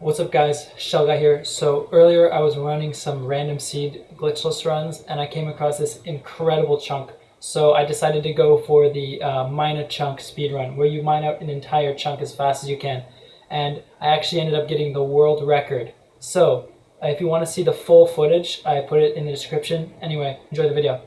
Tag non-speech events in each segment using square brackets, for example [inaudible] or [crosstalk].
What's up guys, Shell Guy here. So earlier I was running some random seed glitchless runs and I came across this incredible chunk. So I decided to go for the uh, mine a chunk speed run where you mine out an entire chunk as fast as you can. And I actually ended up getting the world record. So if you want to see the full footage, I put it in the description. Anyway, enjoy the video.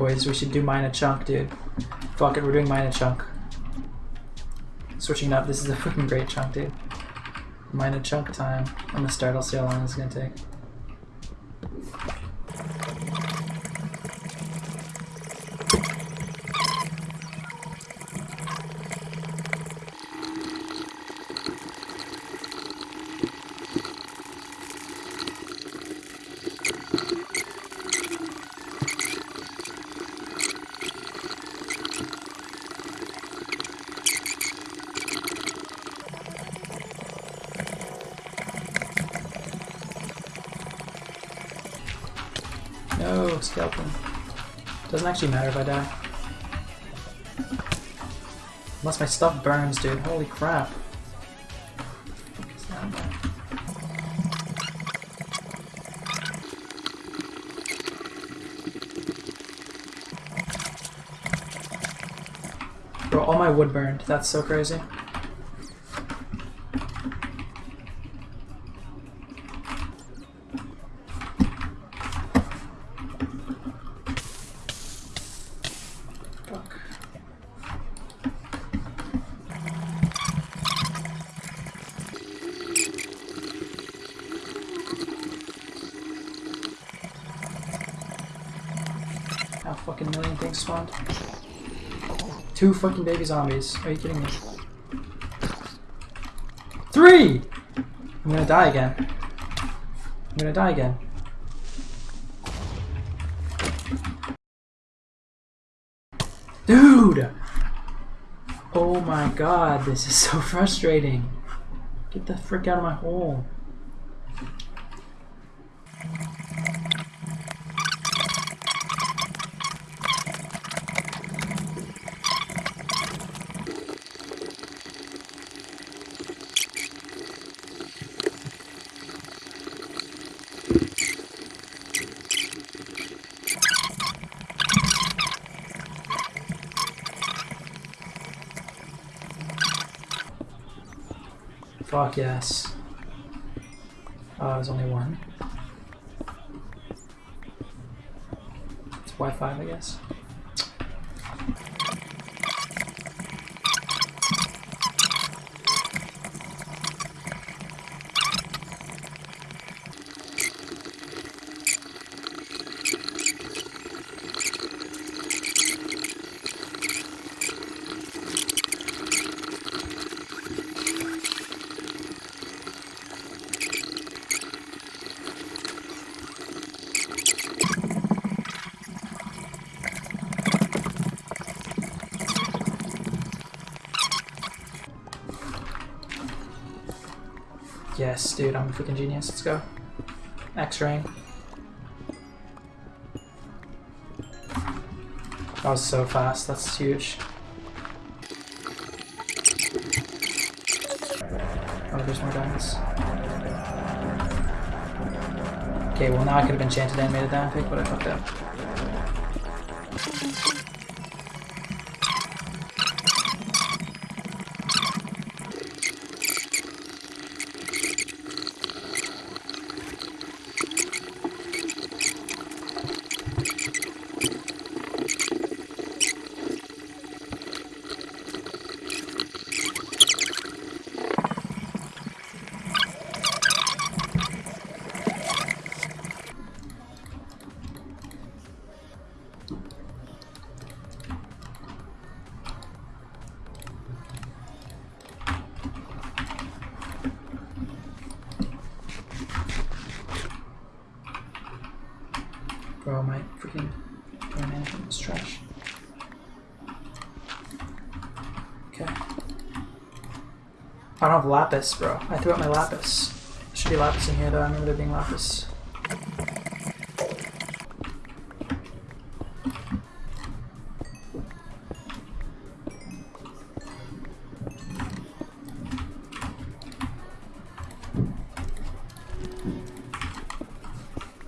Boys, we should do mine a chunk, dude. Fuck it, we're doing mine a chunk. Switching it up, this is a fucking great chunk, dude. Mine a chunk time. I'm gonna start, I'll see how long it's gonna take. Skeleton. Doesn't actually matter if I die. Unless my stuff burns, dude. Holy crap. Bro, all my wood burned. That's so crazy. How fucking million things spawned? Two fucking baby zombies. Are you kidding me? Three! I'm gonna die again. I'm gonna die again. Dude! Oh my god, this is [laughs] so frustrating. Get the frick out of my hole. Fuck yes. Oh, there's only one. It's Wi-Fi, I guess. Yes, dude, I'm a freaking genius. Let's go. X-ray. That was so fast. That's huge. Oh, there's more diamonds. Okay, well now I could have enchanted animated diamond pick, but I fucked up. Bro, my freaking my management is trash. Okay. I don't have lapis, bro. I threw out my lapis. There should be lapis in here, though. I remember there being lapis.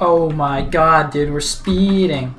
Oh my god, dude, we're speeding.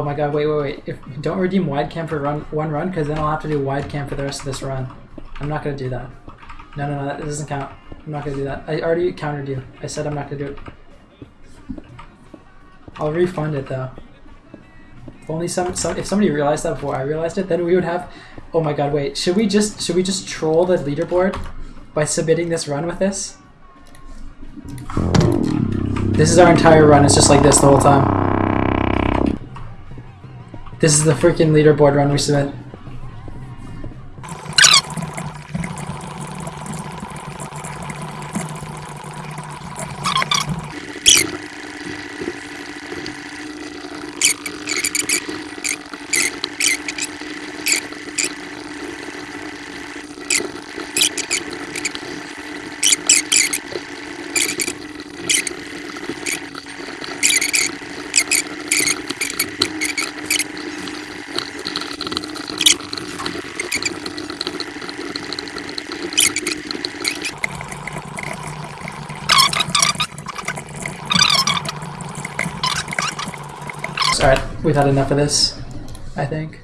Oh my god, wait, wait, wait. If don't redeem wide cam for run one run, because then I'll have to do wide cam for the rest of this run. I'm not gonna do that. No, no, no, that doesn't count. I'm not gonna do that. I already countered you. I said I'm not gonna do it. I'll refund it though. If only some, some if somebody realized that before I realized it, then we would have. Oh my god, wait. Should we just should we just troll the leaderboard by submitting this run with this? This is our entire run. It's just like this the whole time. This is the freaking leaderboard run we submit. We've had enough of this, I think.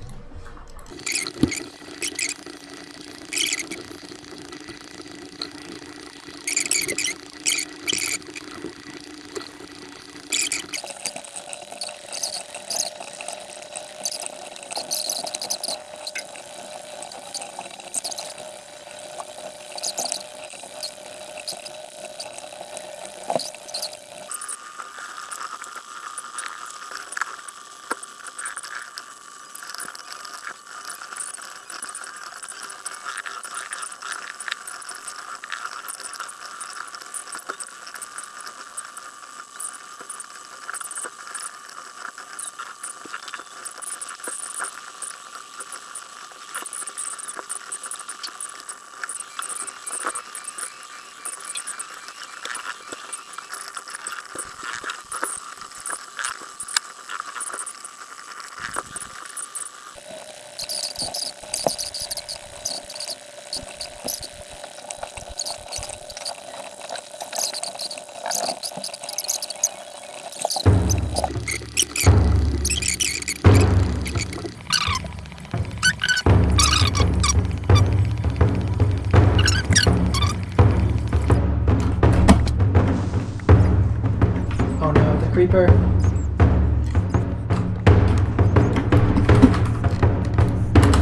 Creeper.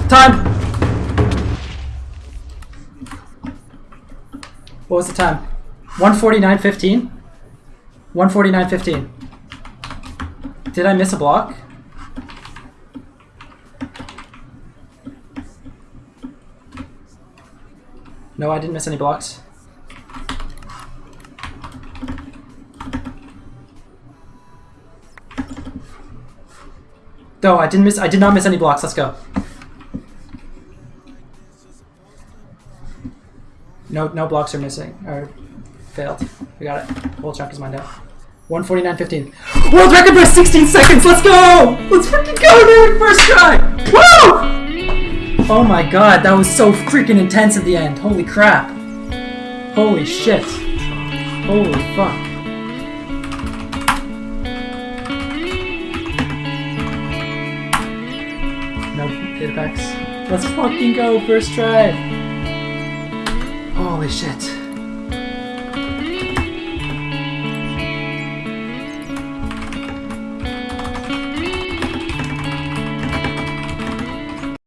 Time! What was the time? 149.15? 149.15. Did I miss a block? No, I didn't miss any blocks. No, I didn't miss. I did not miss any blocks. Let's go. No, no blocks are missing or failed. We got it. Whole chunk is mine now. 149.15. World record by 16 seconds. Let's go. Let's freaking go, dude. First try. Woo! Oh my god, that was so freaking intense at the end. Holy crap. Holy shit. Holy fuck. Let's fucking go, first try. Holy shit.